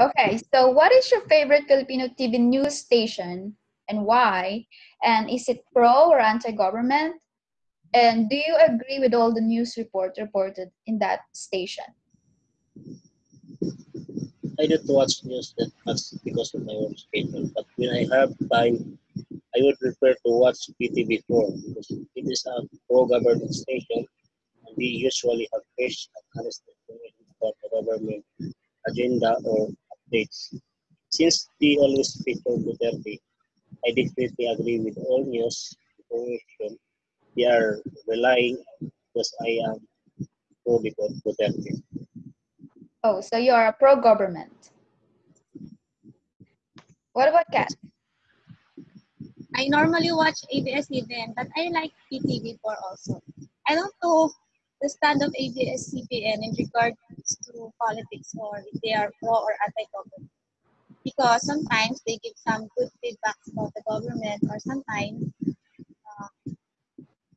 Okay, so what is your favorite Filipino TV news station and why? And is it pro or anti-government? And do you agree with all the news report reported in that station? I don't watch news that because of my work schedule, but when I have time, I would prefer to watch PTV4 because it is a pro-government station and we usually have fresh and honest information about the government agenda or updates. Since they always feature Duterte, I definitely agree with all news information they are relying because I am pro Duterte. Oh, so you are a pro-government. What about Kat? I normally watch ABS-CBN, but I like PTV4 also. I don't know the stand of ABS-CBN in regards to politics or if they are pro or anti-government. Because sometimes they give some good feedbacks about the government or sometimes uh,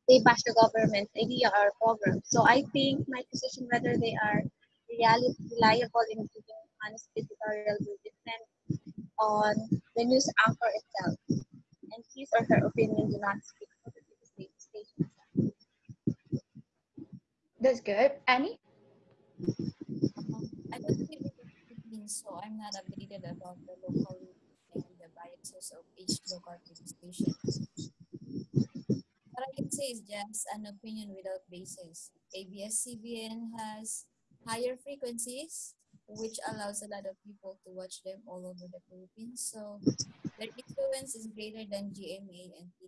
they bash the government's idea or program. So I think my position whether they are really reliable in giving honest editorial will depend on the news anchor itself and his or her opinion do not speak for the station. That's good. Annie? I don't Philippines, so I'm not updated about the local and the biases of each local TV station. What I can say is just an opinion without basis. ABS-CBN has higher frequencies, which allows a lot of people to watch them all over the Philippines. So their influence is greater than GMA and PTV4.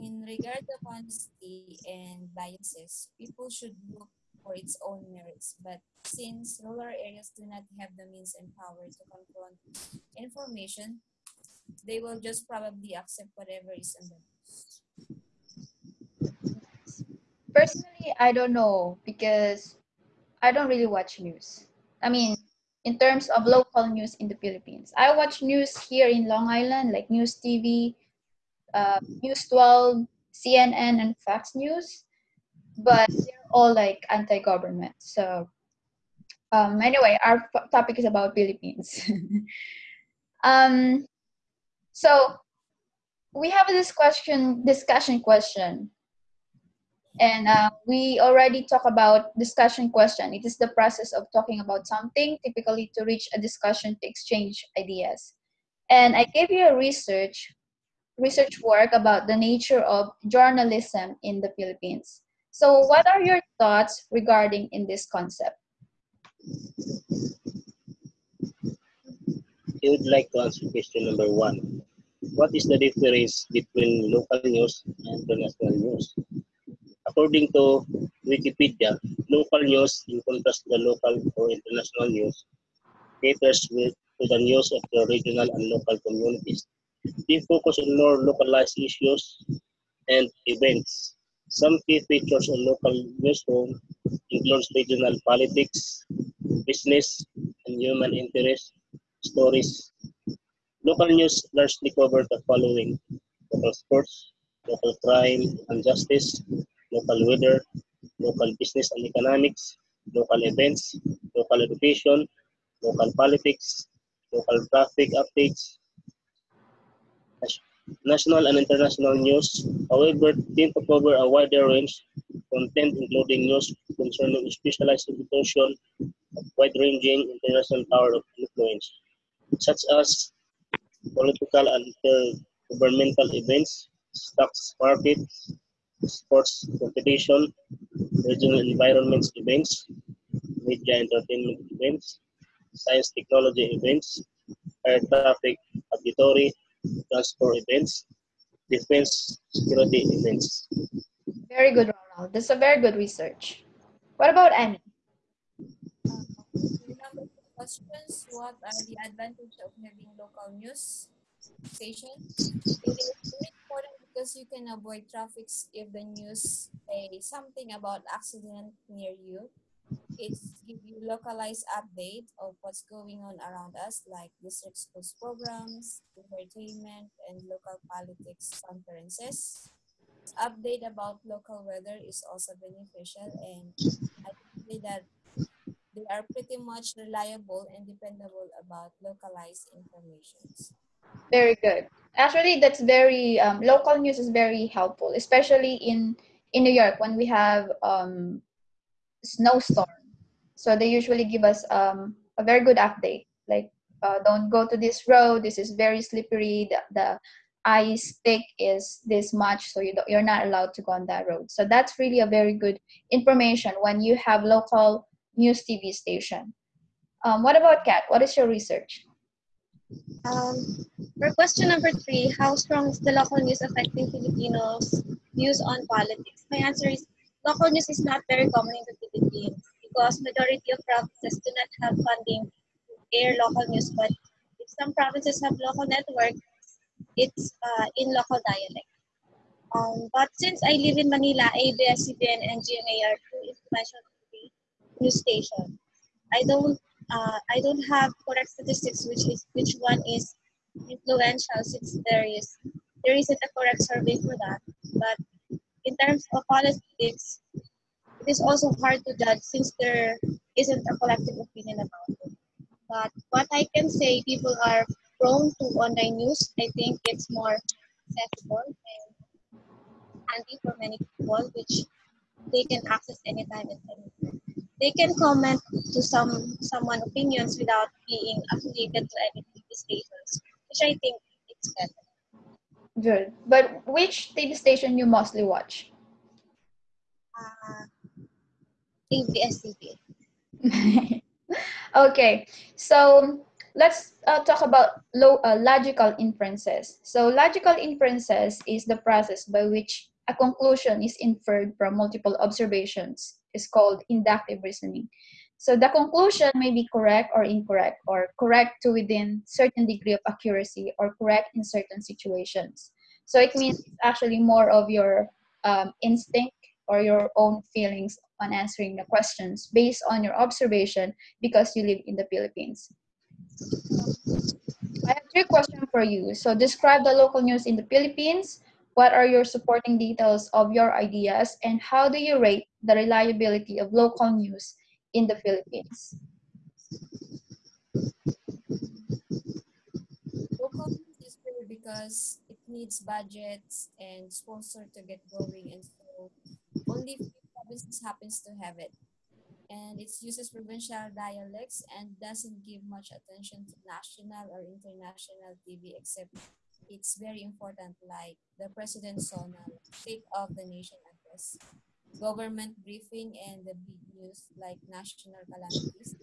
In regard to honesty and biases, people should look for its own merits. But since rural areas do not have the means and power to confront information, they will just probably accept whatever is in the news. Personally, I don't know because I don't really watch news. I mean, in terms of local news in the Philippines, I watch news here in Long Island, like News TV, uh, News 12, CNN, and Fox News, but they're all like anti-government. So um, anyway, our topic is about Philippines. um, so we have this question, discussion question. And uh, we already talk about discussion question. It is the process of talking about something, typically to reach a discussion to exchange ideas. And I gave you a research research work about the nature of journalism in the Philippines. So what are your thoughts regarding in this concept? I would like to answer question number one. What is the difference between local news and international news? According to Wikipedia, local news, in contrast to the local or international news, caters with, to the news of the regional and local communities they focus on more localized issues and events. Some key features on local newsroom includes regional politics, business, and human interest stories. Local news largely cover the following local sports, local crime and justice, local weather, local business and economics, local events, local education, local politics, local traffic updates, national and international news, however, tend to cover a wider range of content including news concerning specialized institution of wide-ranging international power of influence, such as political and governmental events, stocks markets, sports competition, regional environment events, media entertainment events, science technology events, air traffic auditory, transport events, defense security events. Very good, Ronald. This is a very good research. What about Annie? Uh, questions. What are the advantages of having local news station? It is very important because you can avoid traffic if the news say something about accident near you it give you localized update of what's going on around us, like district schools programs, entertainment, and local politics conferences. Update about local weather is also beneficial, and I say that they are pretty much reliable and dependable about localized information. Very good. Actually, that's very um, local news is very helpful, especially in in New York when we have um, snowstorm. So they usually give us um, a very good update, like uh, don't go to this road. This is very slippery. The, the ice thick is this much, so you you're not allowed to go on that road. So that's really a very good information when you have local news TV station. Um, what about Kat? What is your research? Um, for question number three, how strong is the local news affecting Filipinos' views on politics? My answer is local news is not very common in the Philippines because majority of provinces do not have funding to air local news. But if some provinces have local network, it's uh, in local dialect. Um, but since I live in Manila, ABS-CBN and GMA are two influential news stations. I don't uh, I don't have correct statistics which is which one is influential since there is there isn't a correct survey for that. But in terms of politics, it is also hard to judge since there isn't a collective opinion about it. But what I can say, people are prone to online news. I think it's more accessible and handy for many people, which they can access anytime and anywhere. They can comment to some someone opinions without being affiliated to any TV stations, which I think it's better. Good. But which TV station you mostly watch? Uh, ABS-CBN. okay, so let's uh, talk about low, uh, logical inferences. So logical inferences is the process by which a conclusion is inferred from multiple observations. Is called inductive reasoning. So the conclusion may be correct or incorrect, or correct to within certain degree of accuracy, or correct in certain situations. So it means actually more of your um, instinct or your own feelings on answering the questions based on your observation because you live in the Philippines. I have three questions for you. So describe the local news in the Philippines. What are your supporting details of your ideas and how do you rate the reliability of local news in the Philippines? Local news is good because it needs budgets and sponsor to get going and so only provinces happens to have it and it uses provincial dialects and doesn't give much attention to national or international TV except it's very important like the president's sonal state of the nation address, government briefing and the big news like national calamities.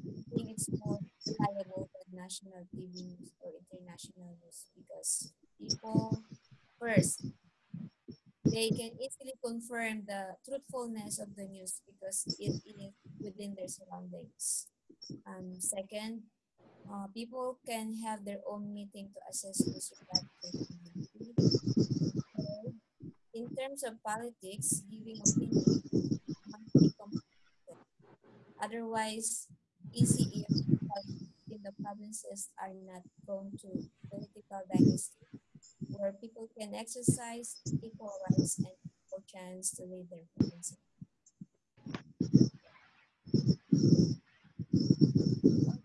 I think it's more reliable than national TV news or international news because people first they can easily confirm the truthfulness of the news because it is within their surroundings. Um, second, uh, people can have their own meeting to assess Third, in terms of politics, giving opinion. Otherwise, easy in the provinces are not prone to political dynasty can exercise equal rights and equal chance to lead their province.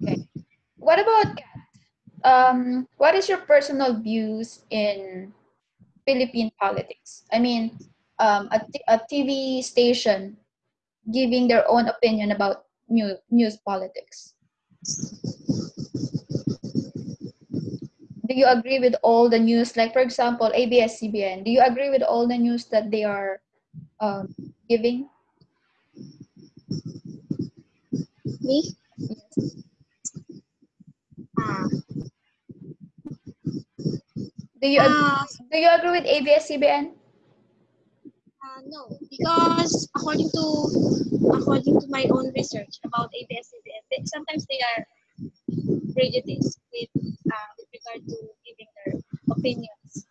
Okay. What about um, what is your personal views in Philippine politics? I mean, um, a, a TV station giving their own opinion about news, news politics. Do you agree with all the news? Like, for example, ABS-CBN, do you agree with all the news that they are um, giving? Me? Yes. Uh, do you agree, uh, do you agree with ABS-CBN? Uh, no, because according to according to my own research about ABS-CBN, sometimes they are prejudice with, uh, with regard to giving their opinions.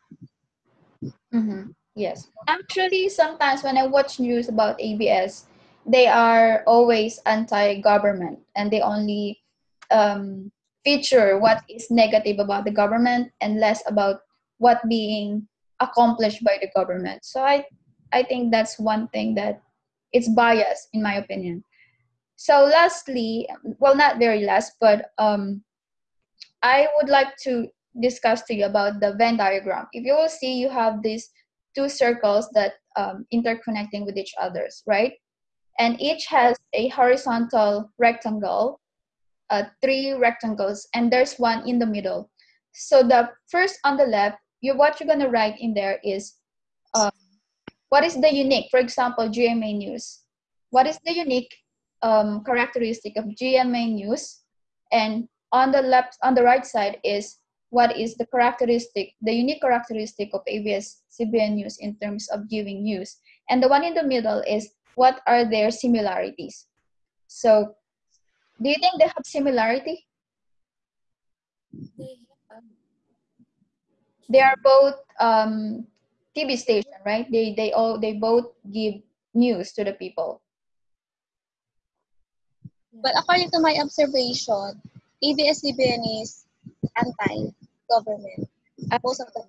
Mm-hmm. Yes. Actually, sometimes when I watch news about ABS, they are always anti-government and they only um, feature what is negative about the government and less about what being accomplished by the government. So I, I think that's one thing that it's biased in my opinion. So lastly, well, not very last, but um, I would like to discuss to you about the Venn diagram. If you will see, you have these two circles that um, interconnecting with each others, right? And each has a horizontal rectangle, uh, three rectangles, and there's one in the middle. So the first on the left, you what you're gonna write in there is um, what is the unique, for example, GMA News. What is the unique um, characteristic of GMA News? And on the left, on the right side is what is the characteristic, the unique characteristic of ABS-CBN News in terms of giving news. And the one in the middle is what are their similarities. So do you think they have similarity? They They are both um, TV station, right? They they all they both give news to the people. But according to my observation, ABS-CBN is anti-government. Most of the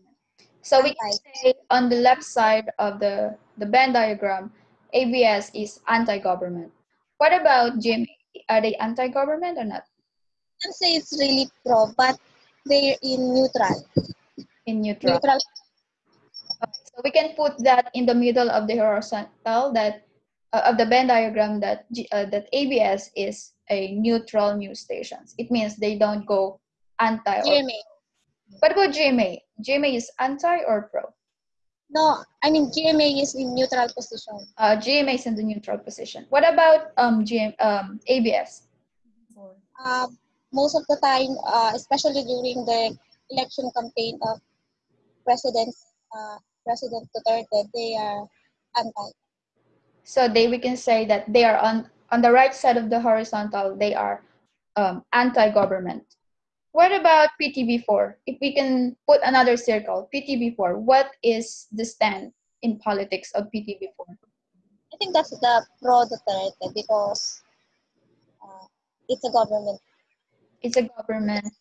So we can say on the left side of the the Venn diagram, ABS is anti-government. What about GMA? Are they anti-government or not? I say it's really pro, but they're in neutral. In neutral. Neutral. Okay, so we can put that in the middle of the horizontal that uh, of the Venn diagram that uh, that ABS is a neutral news stations. It means they don't go anti. Or, GMA. what about GMA? GMA is anti or pro? No, I mean GMA is in neutral position. Uh, GMA is in the neutral position. What about um, GM, um, ABS? Uh, most of the time, uh, especially during the election campaign of President uh, President Duterte, they are anti. So they we can say that they are on on the right side of the horizontal. They are um, anti-government. What about PTV4? If we can put another circle, PTV4. What is the stand in politics of PTV4? I think that's the pro Duterte because uh, it's a government. It's a government.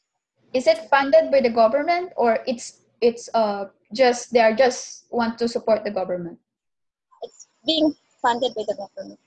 Is it funded by the government or it's it's uh just they are just want to support the government? It's being funded by the government.